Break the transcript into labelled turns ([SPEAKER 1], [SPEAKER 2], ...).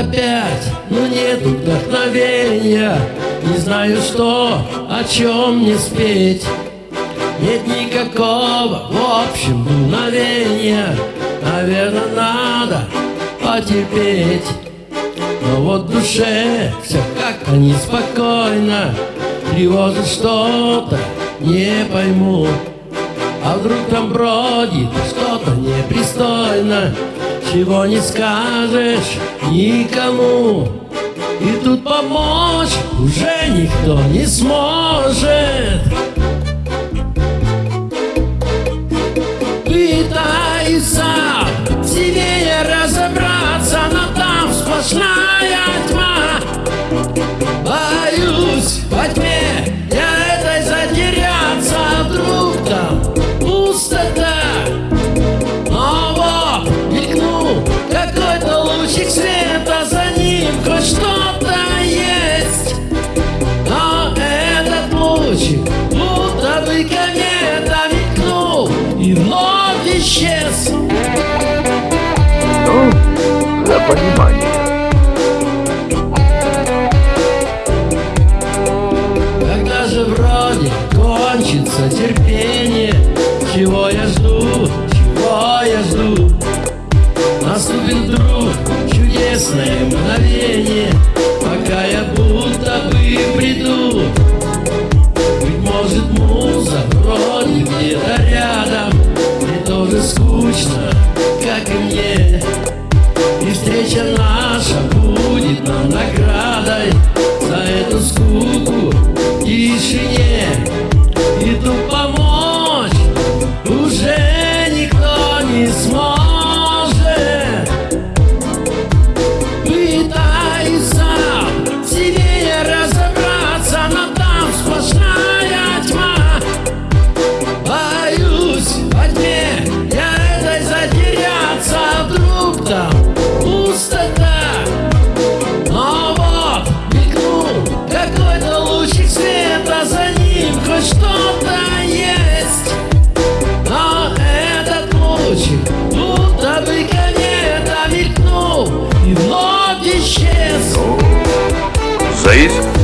[SPEAKER 1] опять, но нет вдохновения Не знаю, что, о чем мне спеть. Нет никакого, в общем, дуновения Наверное, надо потерпеть. Но вот в душе все как-то неспокойно. Тревожит что-то, не пойму. А вдруг там бродит что-то непристойно чего не скажешь никому. И тут помочь уже никто не сможет. Пытаюсь сам в себе разобраться Но там сплошная ночи Муторныка не домикнул И вновь исчез.
[SPEAKER 2] Ну, за понимание
[SPEAKER 1] Когда же вроде кончится терпение Чего я жду, чего я жду? Наступит друг чудесное мгновение. school. лучик света, за ним хоть что-то есть. Но этот лучик будто бы конец мелькнул и вновь исчез.
[SPEAKER 2] Заиск?